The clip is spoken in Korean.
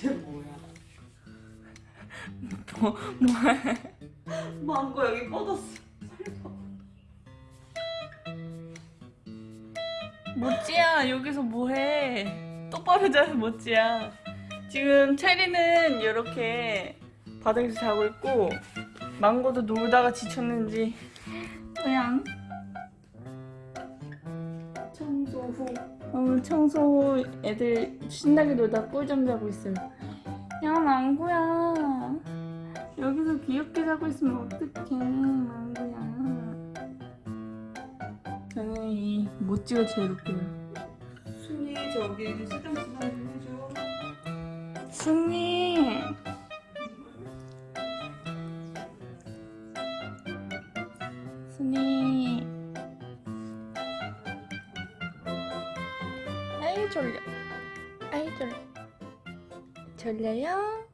쟤 뭐야? 뭐, 뭐 망고 여기 뻗었어. 모찌야 여기서 뭐해? 똑바로 자서 모찌야. 지금 체리는 이렇게 바닥에서 자고 있고 망고도 놀다가 지쳤는지. 그냥 청소 후 오늘 청소 후 애들 신나게 놀다 꿀잠 자고 있어요. 야 망고야. 여기서 귀엽게 자고 있으면 어떡해 망고야. 저는 이 모찌가 제일 웃겨요. 순이 저기 수정 수정 좀 해줘. 승리 승리 아이 졸려 아이 졸려 졸려요?